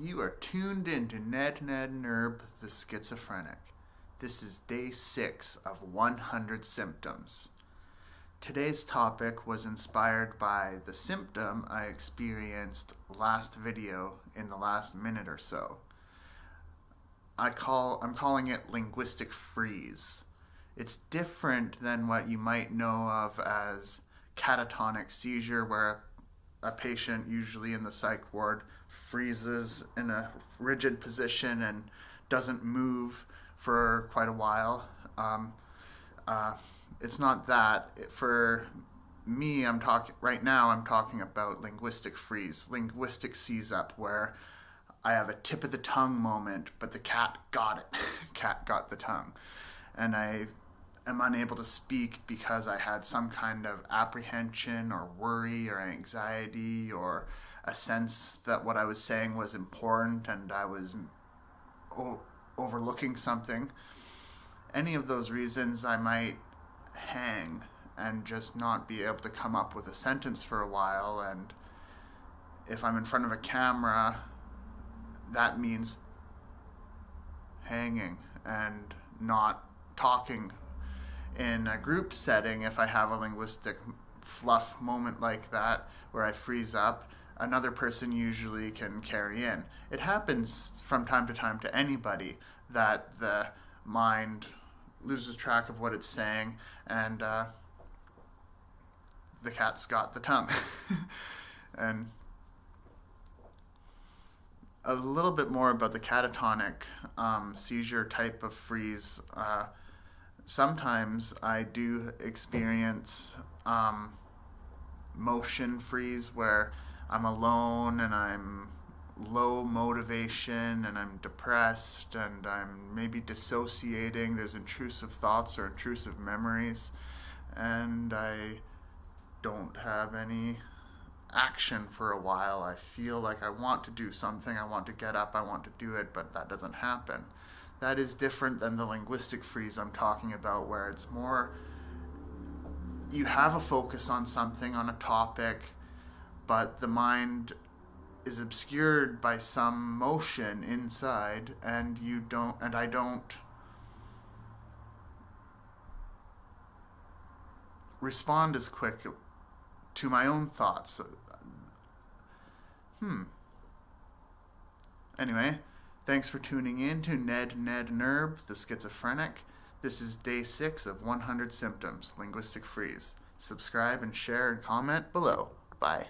You are tuned in to Ned Ned Nerb, the schizophrenic. This is day six of 100 symptoms. Today's topic was inspired by the symptom I experienced last video in the last minute or so. I call I'm calling it linguistic freeze. It's different than what you might know of as catatonic seizure where a patient usually in the psych ward freezes in a rigid position and doesn't move for quite a while. Um, uh, it's not that. For me, I'm talking right now. I'm talking about linguistic freeze, linguistic seize up, where I have a tip of the tongue moment, but the cat got it. cat got the tongue, and I am unable to speak because I had some kind of apprehension or worry or anxiety or a sense that what I was saying was important and I was o- overlooking something. Any of those reasons, I might hang and just not be able to come up with a sentence for a while. And if I'm in front of a camera, that means hanging and not talking in a group setting, if I have a linguistic fluff moment like that where I freeze up, another person usually can carry in. It happens from time to time to anybody that the mind loses track of what it's saying and uh, the cat's got the tongue. and a little bit more about the catatonic um, seizure type of freeze. Uh, sometimes I do experience um, motion freeze where I'm alone and I'm low motivation and I'm depressed and I'm maybe dissociating. There's intrusive thoughts or intrusive memories, and I don't have any action for a while. I feel like I want to do something, I want to get up, I want to do it, but that doesn't happen that is different than the linguistic freeze I'm talking about, where it's more you have a focus on something, on a topic, but the mind is obscured by some motion inside, and you don't, and I don't respond as quick to my own thoughts. Hmm. Anyway, Thanks for tuning in to Ned Ned Nerb, the schizophrenic. This is day six of 100 symptoms, linguistic freeze. Subscribe and share and comment below. Bye.